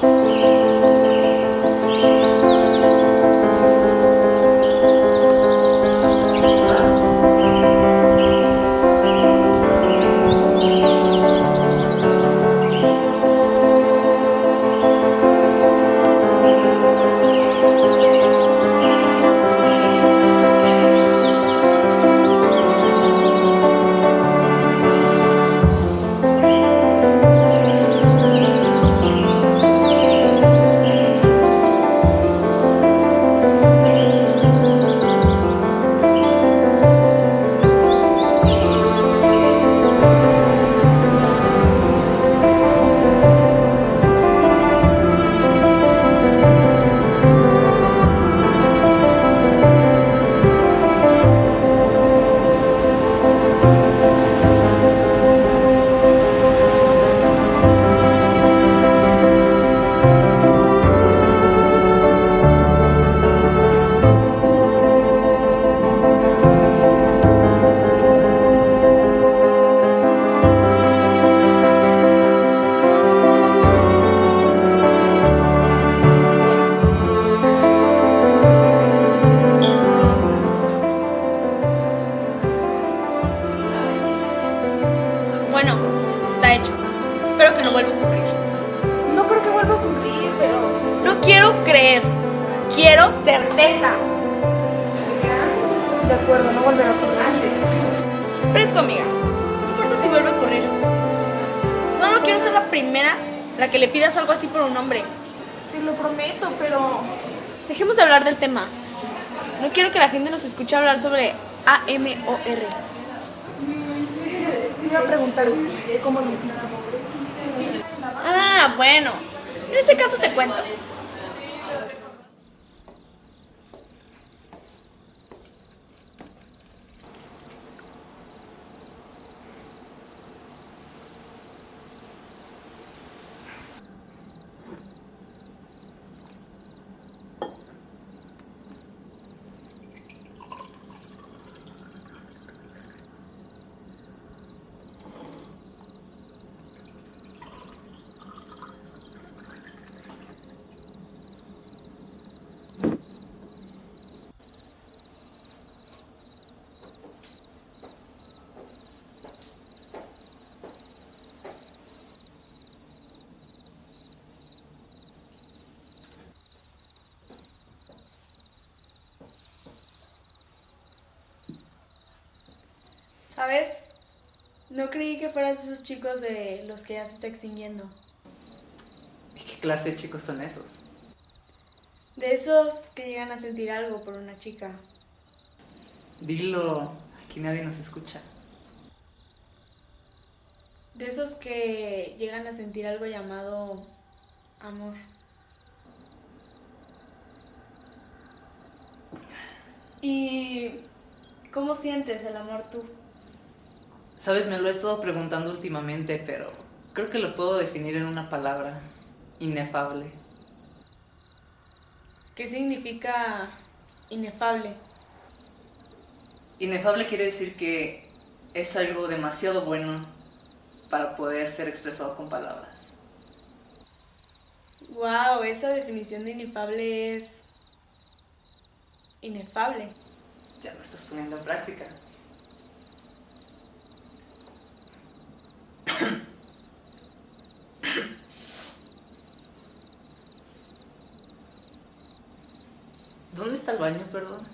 Bueno, está hecho. Espero que no vuelva a ocurrir. No creo que vuelva a ocurrir, pero... No quiero creer. Quiero certeza. De acuerdo, no volverá a ocurrir. Fresco, amiga. No importa si vuelve a ocurrir. Solo quiero ser la primera la que le pidas algo así por un hombre. Te lo prometo, pero... Dejemos de hablar del tema. No quiero que la gente nos escuche hablar sobre AMOR. Iba a preguntar cómo lo hiciste. Ah, bueno. En ese caso te cuento. ¿Sabes? No creí que fueras de esos chicos de los que ya se está extinguiendo. ¿Y qué clase de chicos son esos? De esos que llegan a sentir algo por una chica. Dilo, aquí nadie nos escucha. De esos que llegan a sentir algo llamado amor. ¿Y cómo sientes el amor tú? Sabes, me lo he estado preguntando últimamente, pero creo que lo puedo definir en una palabra. Inefable. ¿Qué significa inefable? Inefable quiere decir que es algo demasiado bueno para poder ser expresado con palabras. Wow, esa definición de inefable es inefable. Ya lo estás poniendo en práctica. ¿Dónde está el baño, perdón?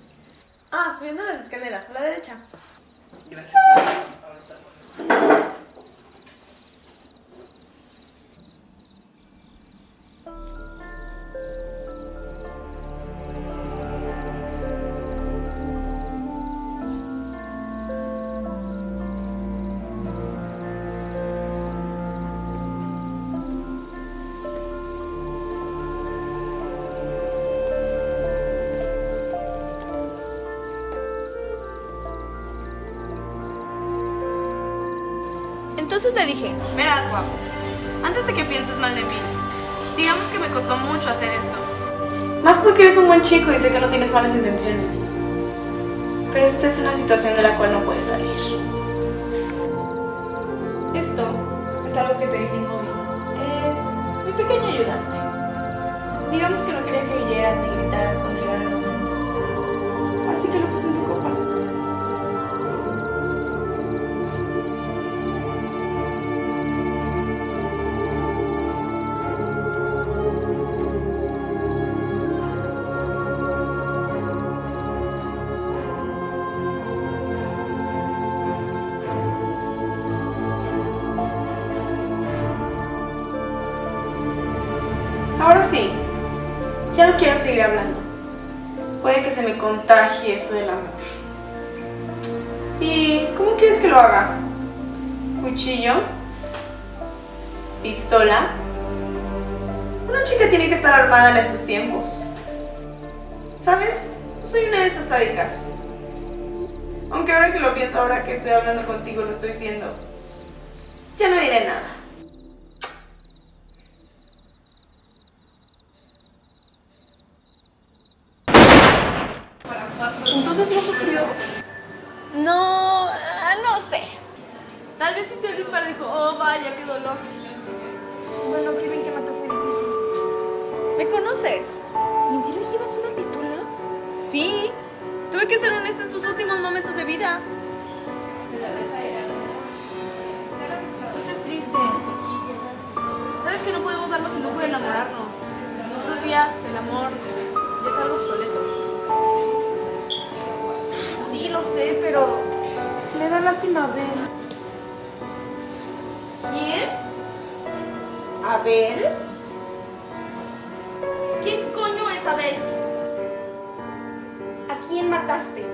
Ah, subiendo las escaleras, a la derecha. Gracias. Entonces le dije, verás guapo, antes de que pienses mal de mí, digamos que me costó mucho hacer esto. Más porque eres un buen chico y sé que no tienes malas intenciones. Pero esta es una situación de la cual no puedes salir. Esto es algo que te dije en novio. Es mi pequeño ayudante. digamos que no quería que oyeras ni gritaras cuando llegara el momento. Así que lo puse en tu copa. Sí, ya no quiero seguir hablando. Puede que se me contagie eso del amor. ¿Y cómo quieres que lo haga? ¿Cuchillo? ¿Pistola? Una chica tiene que estar armada en estos tiempos. ¿Sabes? Soy una de esas sádicas. Aunque ahora que lo pienso, ahora que estoy hablando contigo, lo estoy siendo. Ya no diré nada. Entonces no sufrió. No, ah, no sé. Tal vez sintió el disparo y dijo, oh vaya, qué dolor. Bueno, qué bien que mató fue difícil. ¿Me conoces? ¿Y en serio llevas una pistola? Sí. Tuve que ser honesta en sus últimos momentos de vida. No estés triste. Sabes que no podemos darnos el lujo de enamorarnos. En estos días el amor ya es algo obsoleto. Lo sé, pero me da lástima ver. ¿Quién? ¿Abel? ¿Quién coño es Abel? ¿A quién mataste?